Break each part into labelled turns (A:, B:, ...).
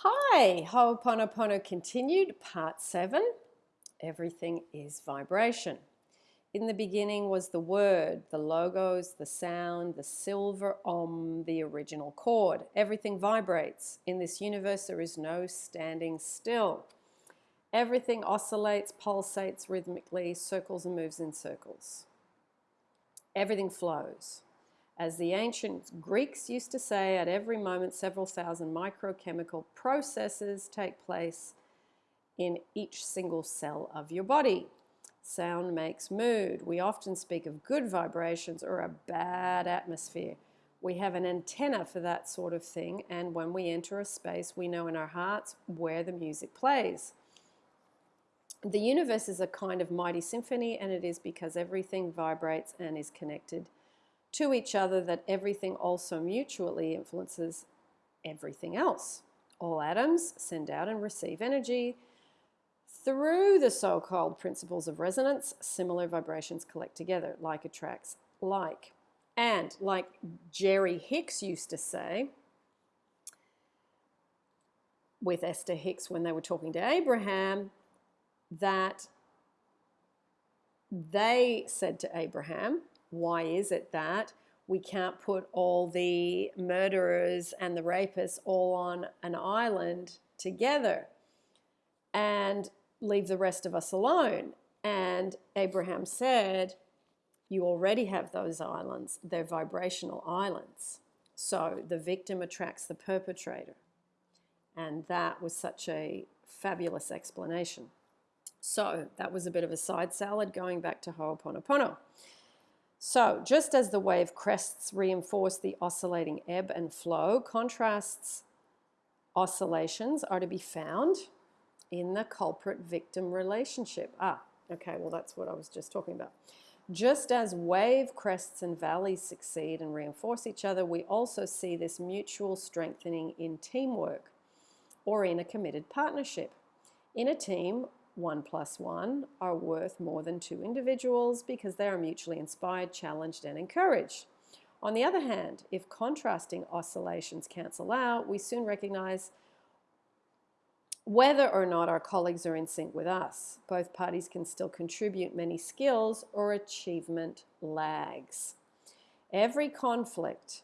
A: Hi, Ho'oponopono continued, part seven. Everything is vibration. In the beginning was the word, the logos, the sound, the silver om, the original chord. Everything vibrates. In this universe, there is no standing still. Everything oscillates, pulsates rhythmically, circles and moves in circles. Everything flows. As the ancient Greeks used to say, at every moment several thousand microchemical processes take place in each single cell of your body. Sound makes mood. We often speak of good vibrations or a bad atmosphere. We have an antenna for that sort of thing, and when we enter a space, we know in our hearts where the music plays. The universe is a kind of mighty symphony, and it is because everything vibrates and is connected to each other that everything also mutually influences everything else. All atoms send out and receive energy. Through the so-called principles of resonance, similar vibrations collect together, like attracts like. And like Jerry Hicks used to say, with Esther Hicks when they were talking to Abraham, that they said to Abraham, why is it that we can't put all the murderers and the rapists all on an island together and leave the rest of us alone? And Abraham said, you already have those islands. They're vibrational islands. So the victim attracts the perpetrator. And that was such a fabulous explanation. So that was a bit of a side salad going back to Ho'oponopono. So just as the wave crests reinforce the oscillating ebb and flow, contrasts oscillations are to be found in the culprit-victim relationship. Ah, okay, well that's what I was just talking about. Just as wave crests and valleys succeed and reinforce each other, we also see this mutual strengthening in teamwork or in a committed partnership. In a team, one plus one are worth more than two individuals because they are mutually inspired, challenged, and encouraged. On the other hand, if contrasting oscillations cancel out, we soon recognize whether or not our colleagues are in sync with us. Both parties can still contribute many skills or achievement lags. Every conflict,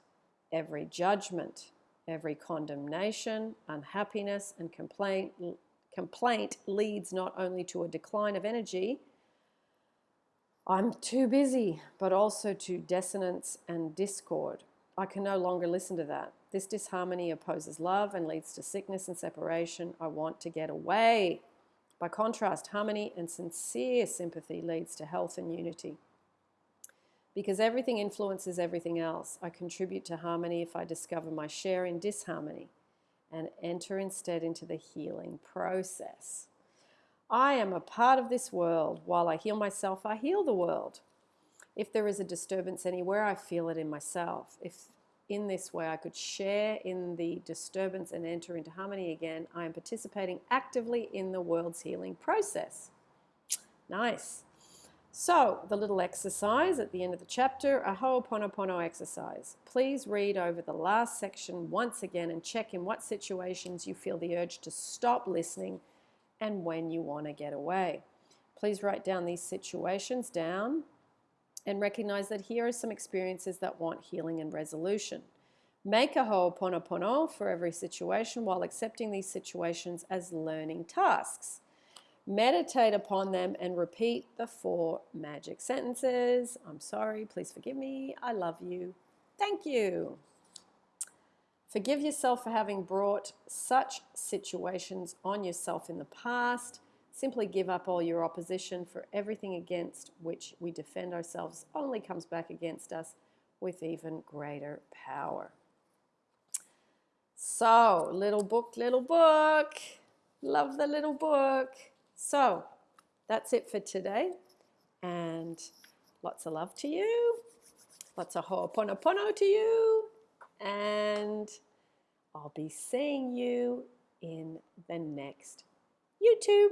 A: every judgment, every condemnation, unhappiness, and complaint complaint leads not only to a decline of energy, I'm too busy, but also to dissonance and discord. I can no longer listen to that. This disharmony opposes love and leads to sickness and separation. I want to get away. By contrast, harmony and sincere sympathy leads to health and unity. Because everything influences everything else, I contribute to harmony if I discover my share in disharmony and enter instead into the healing process. I am a part of this world. While I heal myself, I heal the world. If there is a disturbance anywhere, I feel it in myself. If in this way I could share in the disturbance and enter into harmony again, I am participating actively in the world's healing process. Nice. So, the little exercise at the end of the chapter, a Ho'oponopono exercise. Please read over the last section once again and check in what situations you feel the urge to stop listening and when you want to get away. Please write down these situations down and recognize that here are some experiences that want healing and resolution. Make a Ho'oponopono for every situation while accepting these situations as learning tasks meditate upon them and repeat the four magic sentences. I'm sorry, please forgive me. I love you. Thank you. Forgive yourself for having brought such situations on yourself in the past. Simply give up all your opposition for everything against which we defend ourselves only comes back against us with even greater power. So, little book, little book. Love the little book. So that's it for today. And lots of love to you. Lots of ho'oponopono to you. And I'll be seeing you in the next YouTube.